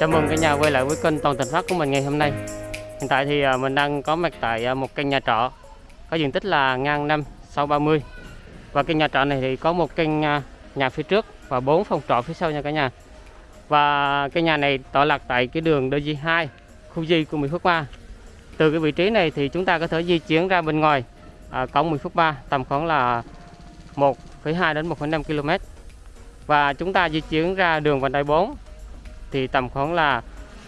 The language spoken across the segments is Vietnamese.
Chào mừng cả nhà quay lại với kênh Toàn Thành Phát của mình ngày hôm nay. Hiện tại thì à, mình đang có mặt tại à, một căn nhà trọ Có diện tích là ngang 5 sau 30 Và căn nhà trọ này thì có một căn à, nhà phía trước và bốn phòng trọ phía sau nha cả nhà. Và căn nhà này tọa lạc tại cái đường DG2 khu Di của Mỹ Phước 3 Từ cái vị trí này thì chúng ta có thể di chuyển ra bên ngoài à, cổng Mỹ Phước 3 tầm khoảng là 1,2 đến 1,5 km và chúng ta di chuyển ra đường vành đai 4 thì tầm khoảng là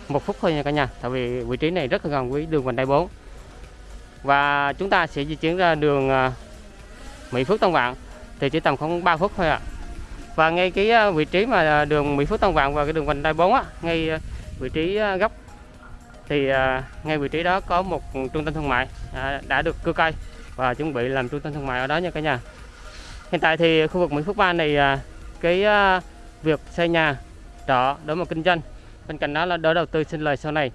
một phút thôi nha cả nhà, tại vì vị trí này rất là gần với đường vành đai 4 và chúng ta sẽ di chuyển ra đường à, Mỹ Phước Tân Vạn, thì chỉ tầm khoảng 3 phút thôi ạ. Và ngay cái à, vị trí mà à, đường Mỹ Phước Tân Vạn và cái đường vành đai 4 á, ngay vị trí góc, thì ngay vị trí đó có một trung tâm thương mại đã được cưa cây và chuẩn bị làm trung tâm thương mại ở đó nha cả nhà. Hiện tại thì khu vực Mỹ Phước 3 này cái việc xây nhà trọ để mà kinh doanh. Bên cạnh đó là đỡ đầu tư sinh lời sau này.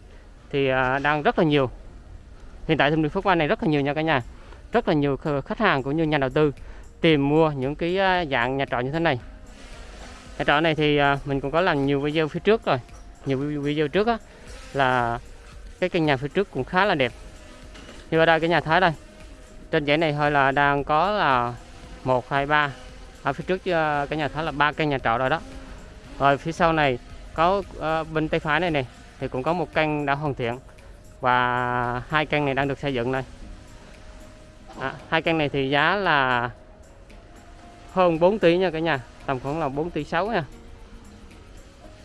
Thì à, đang rất là nhiều. Hiện tại thì Phước An này rất là nhiều nha cả nhà. Rất là nhiều khách hàng cũng như nhà đầu tư tìm mua những cái à, dạng nhà trọ như thế này. Nhà trọ này thì à, mình cũng có làm nhiều video phía trước rồi. Nhiều video trước á, là cái căn nhà phía trước cũng khá là đẹp. Như ở đây cái nhà thái đây trên dãy này thôi là đang có là một hai ba. Ở phía trước à, cái nhà thái là ba căn nhà trọ rồi đó rồi phía sau này có uh, bên tay phải này này thì cũng có một căn đã hoàn thiện. Và hai căn này đang được xây dựng đây. À, hai căn này thì giá là hơn 4 tỷ nha cả nhà tầm khoảng là 4 tỷ 6 nha.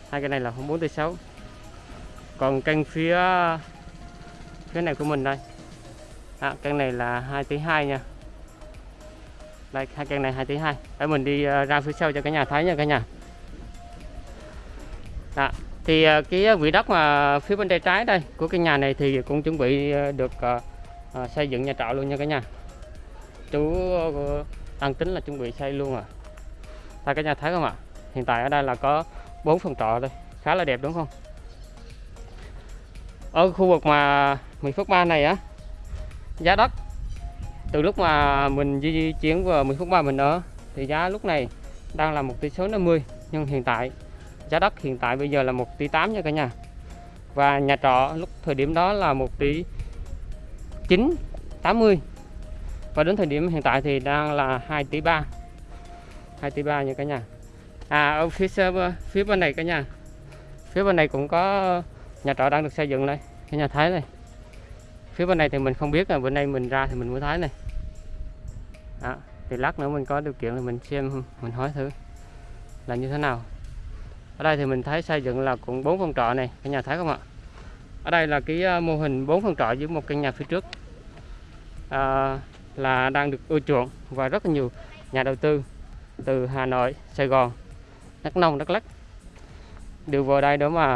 Hai cái này là hơn 4 tỷ 6 còn căn phía phía này của mình đây. À, căn này là 2 tỷ 2 nha. Đây hai căn này 2 tỷ 2 để mình đi uh, ra phía sau cho cả nhà thấy nha cả nhà đó. thì à, cái à, vị đất mà phía bên tay trái đây của cái nhà này thì cũng chuẩn bị à, được uh, xây dựng nhà trọ luôn nha cả nhà. Chú đang tính là chuẩn bị xây luôn à. Tại cả nhà thấy không ạ? Hiện tại ở đây là có bốn phòng trọ đây khá là đẹp đúng không? Ở khu vực mà Mỹ Phước 3 này á giá đất từ lúc mà mình di chuyển vào Mỹ Phước 3 mình ở thì giá lúc này đang là một tỷ số 50 nhưng hiện tại giá đất hiện tại bây giờ là 1 tỷ 8 nha cả nhà. Và nhà trọ lúc thời điểm đó là 1 tỷ 9 80 và đến thời điểm hiện tại thì đang là 2 tỷ 3 2 tỷ 3 nha cả nhà. À ở phía phía bên này cả nhà. Phía bên này cũng có nhà trọ đang được xây dựng đây. Cái nhà thái này phía bên này thì mình không biết là bữa nay mình ra thì mình mới thấy này. À, thì lát nữa mình có điều kiện thì mình xem mình hỏi thử là như thế nào ở đây thì mình thấy xây dựng là cũng bốn phòng trọ này cả nhà thấy không ạ? Ở đây là cái ờ, mô hình bốn phòng trọ với một căn nhà phía trước à, là đang được ưa chuộng và rất là nhiều nhà đầu tư từ Hà Nội Sài Gòn Đắk Nông Đắk Lắk đều vào đây đó mà,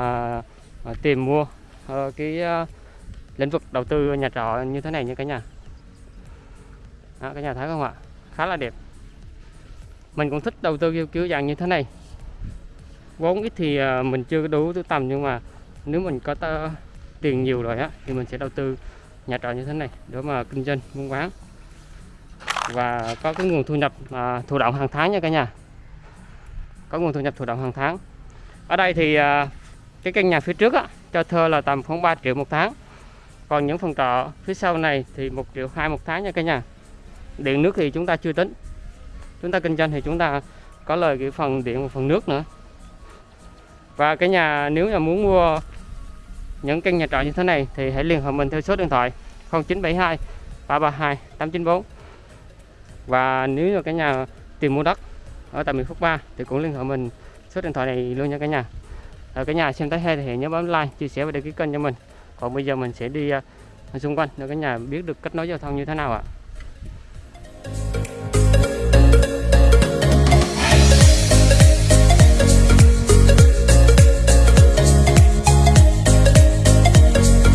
mà tìm mua uh, cái uh, lĩnh vực đầu tư nhà trọ như thế này như cả nhà. Đó, cả nhà thấy không ạ? Khá là đẹp. Mình cũng thích đầu tư kiểu, kiểu dạng như thế này vốn ít thì à, mình chưa đủ tầm nhưng mà nếu mình có tiền nhiều rồi á thì mình sẽ đầu tư nhà trọ như thế này để mà kinh doanh buôn bán. Và có cái nguồn thu nhập à, thụ động hàng tháng nha cả nhà. Có nguồn thu nhập thụ động hàng tháng. Ở đây thì à, cái căn nhà phía trước á, cho thuê là tầm khoảng 3 triệu một tháng. Còn những phòng trọ phía sau này thì một triệu hai một tháng nha cả nhà. Điện nước thì chúng ta chưa tính. Chúng ta kinh doanh thì chúng ta có lời cái phần điện và phần nước nữa và cái nhà, nếu là muốn mua những căn nhà trọ như thế này thì hãy liên hệ mình theo số điện thoại 0972 332 894 và nếu như cả nhà tìm mua đất ở tại miền Phước 3 thì cũng liên hệ mình số điện thoại này luôn nha cả nhà. Ở cả nhà xem thấy hay thì nhớ bấm like, chia sẻ và đăng ký kênh cho mình. Còn bây giờ mình sẽ đi ờ, xung quanh để cả nhà biết được kết nối giao thông như thế nào ạ.